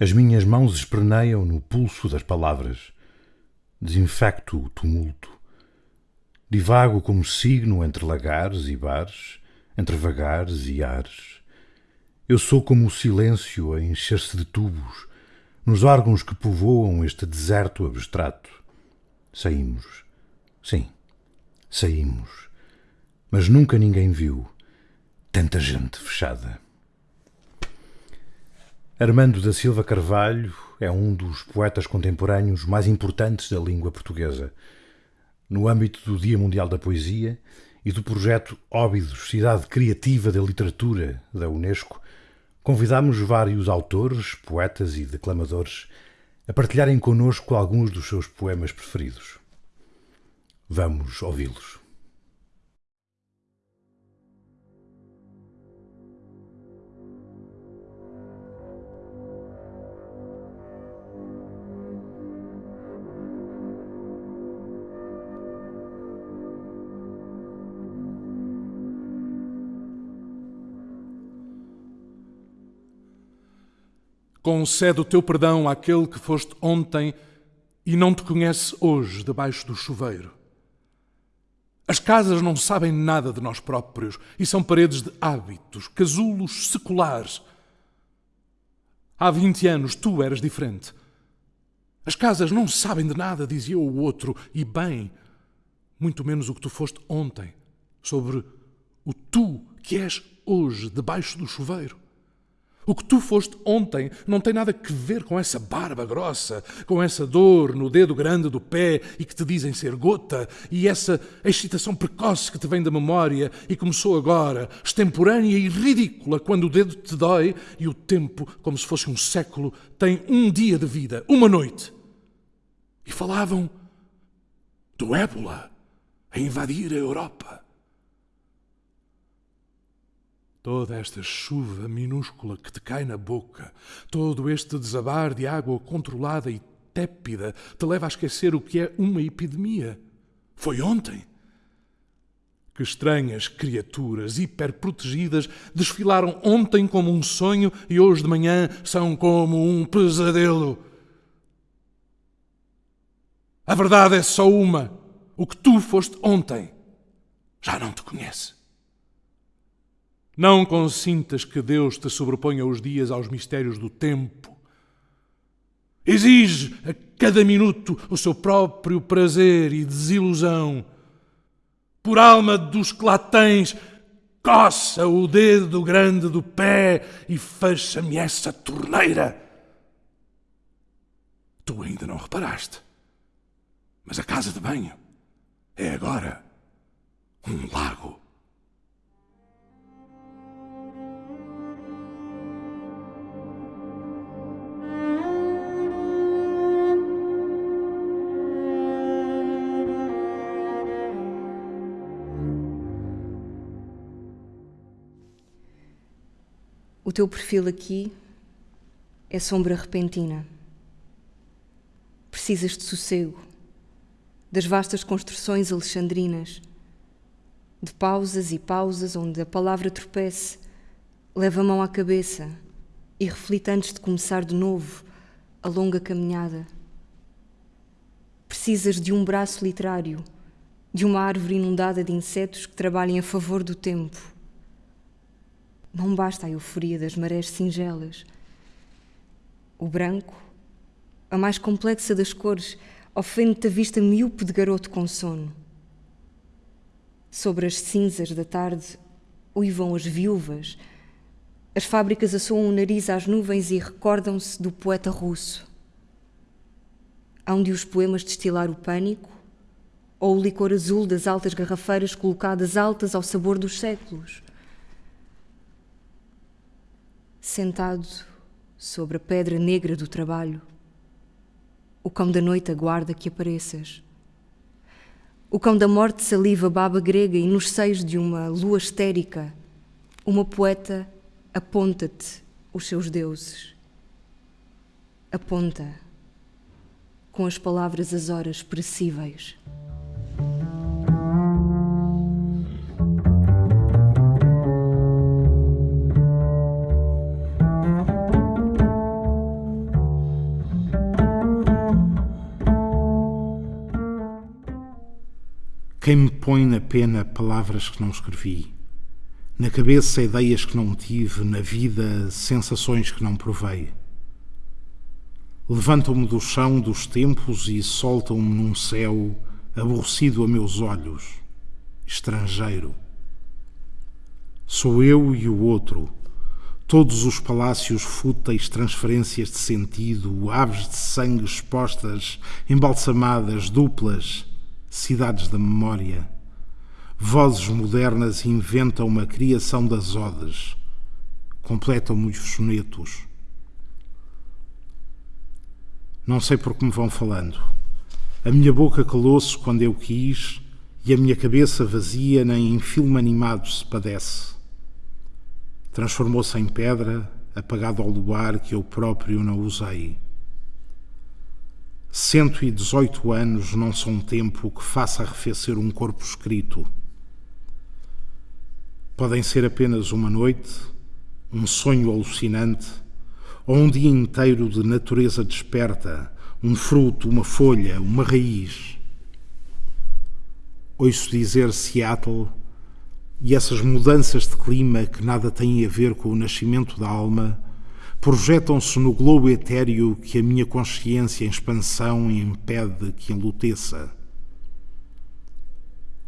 As minhas mãos espreneiam no pulso das palavras. Desinfecto o tumulto. Divago como signo entre lagares e bares, entre vagares e ares. Eu sou como o silêncio a encher-se de tubos, nos órgãos que povoam este deserto abstrato. Saímos. Sim, saímos. Mas nunca ninguém viu tanta gente fechada. Armando da Silva Carvalho é um dos poetas contemporâneos mais importantes da língua portuguesa. No âmbito do Dia Mundial da Poesia e do projeto Óbidos, Cidade Criativa da Literatura da Unesco, convidamos vários autores, poetas e declamadores a partilharem connosco alguns dos seus poemas preferidos. Vamos ouvi-los. Concede o teu perdão àquele que foste ontem e não te conhece hoje debaixo do chuveiro. As casas não sabem nada de nós próprios e são paredes de hábitos, casulos seculares. Há vinte anos tu eras diferente. As casas não sabem de nada, dizia o outro, e bem, muito menos o que tu foste ontem, sobre o tu que és hoje debaixo do chuveiro. O que tu foste ontem não tem nada a ver com essa barba grossa, com essa dor no dedo grande do pé e que te dizem ser gota, e essa excitação precoce que te vem da memória e começou agora, extemporânea e ridícula, quando o dedo te dói e o tempo, como se fosse um século, tem um dia de vida, uma noite. E falavam do ébola a invadir a Europa. Toda esta chuva minúscula que te cai na boca, todo este desabar de água controlada e tépida, te leva a esquecer o que é uma epidemia. Foi ontem. Que estranhas criaturas hiperprotegidas desfilaram ontem como um sonho e hoje de manhã são como um pesadelo. A verdade é só uma: o que tu foste ontem já não te conhece. Não consintas que Deus te sobreponha os dias aos mistérios do tempo. Exige a cada minuto o seu próprio prazer e desilusão. Por alma dos que lá tens, coça o dedo grande do pé e fecha-me essa torneira. Tu ainda não reparaste, mas a casa de banho é agora um lago. Teu perfil aqui é sombra repentina. Precisas de sossego, das vastas construções alexandrinas, de pausas e pausas onde a palavra tropece, leva a mão à cabeça e reflita antes de começar de novo a longa caminhada. Precisas de um braço literário, de uma árvore inundada de insetos que trabalhem a favor do tempo não basta a euforia das marés singelas. O branco, a mais complexa das cores, ofende-te a vista miúpe de garoto com sono. Sobre as cinzas da tarde uivam as viúvas, as fábricas assoam o nariz às nuvens e recordam-se do poeta russo. Hão de os poemas destilar o pânico ou o licor azul das altas garrafeiras colocadas altas ao sabor dos séculos sentado sobre a pedra negra do trabalho. O cão da noite aguarda que apareças. O cão da morte saliva baba grega e nos seios de uma lua histérica, uma poeta aponta-te os seus deuses. Aponta com as palavras as horas perecíveis. Quem me põe na pena palavras que não escrevi, na cabeça ideias que não tive, na vida sensações que não provei. Levantam-me do chão dos tempos e soltam-me num céu aborrecido a meus olhos, estrangeiro. Sou eu e o outro, todos os palácios fúteis, transferências de sentido, aves de sangue expostas, embalsamadas, duplas, cidades da memória. Vozes modernas inventam uma criação das odes, completam-me os sonetos. Não sei por que me vão falando. A minha boca calou-se quando eu quis e a minha cabeça vazia nem em filme animado se padece. Transformou-se em pedra, apagado ao luar que eu próprio não usei. Cento e dezoito anos não são tempo que faça arrefecer um corpo escrito. Podem ser apenas uma noite, um sonho alucinante, ou um dia inteiro de natureza desperta, um fruto, uma folha, uma raiz. Ouço dizer Seattle e essas mudanças de clima que nada têm a ver com o nascimento da alma projetam-se no globo etéreo que a minha consciência em expansão impede que enluteça.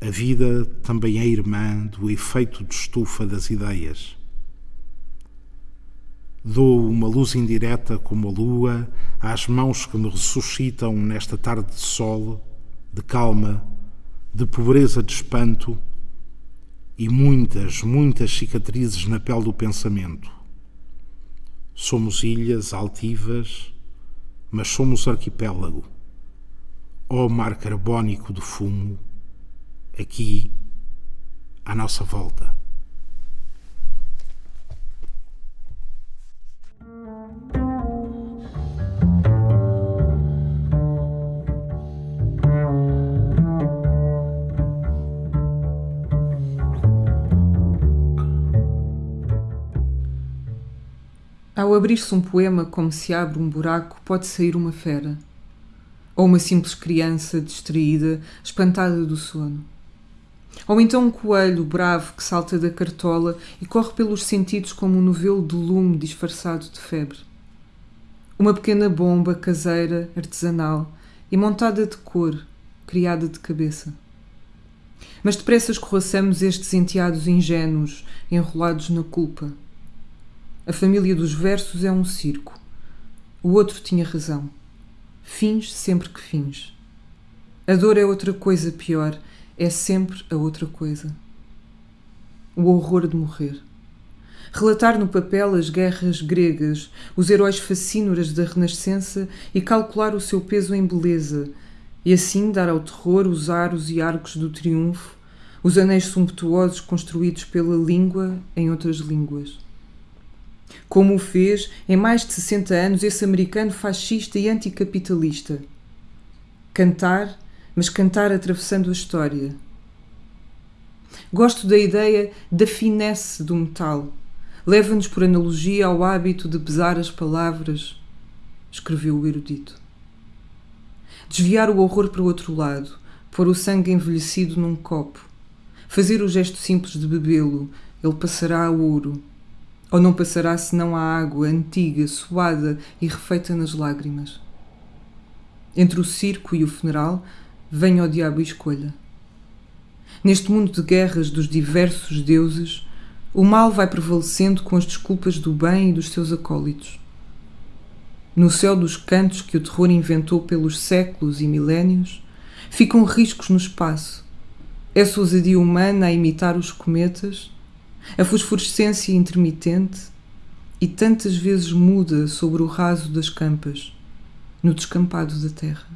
A vida também é irmã do efeito de estufa das ideias. Dou uma luz indireta como a lua às mãos que me ressuscitam nesta tarde de sol, de calma, de pobreza de espanto e muitas, muitas cicatrizes na pele do pensamento. Somos ilhas altivas, mas somos arquipélago. Ó oh mar carbónico de fumo, aqui, à nossa volta. Ao abrir-se um poema como se abre um buraco, pode sair uma fera. Ou uma simples criança distraída, espantada do sono. Ou então um coelho bravo que salta da cartola e corre pelos sentidos como um novelo de lume disfarçado de febre. Uma pequena bomba caseira, artesanal e montada de cor, criada de cabeça. Mas depressa escorraçamos estes enteados ingênuos, enrolados na culpa. A família dos versos é um circo. O outro tinha razão. Finge sempre que finge. A dor é outra coisa pior é sempre a outra coisa. O horror de morrer. Relatar no papel as guerras gregas, os heróis facínoras da Renascença e calcular o seu peso em beleza, e assim dar ao terror os aros e arcos do triunfo, os anéis sumptuosos construídos pela língua em outras línguas. Como o fez, em mais de 60 anos, esse americano fascista e anticapitalista. Cantar mas cantar atravessando a história. Gosto da ideia da finesse do metal. Leva-nos por analogia ao hábito de pesar as palavras, escreveu o erudito. Desviar o horror para o outro lado, pôr o sangue envelhecido num copo, fazer o gesto simples de bebê-lo, ele passará a ouro. Ou não passará senão a água antiga, suada e refeita nas lágrimas. Entre o circo e o funeral, venha o diabo e escolha. Neste mundo de guerras dos diversos deuses, o mal vai prevalecendo com as desculpas do bem e dos seus acólitos. No céu dos cantos que o terror inventou pelos séculos e milénios, ficam riscos no espaço. Essa ousadia humana a imitar os cometas, a fosforescência intermitente e tantas vezes muda sobre o raso das campas, no descampado da terra.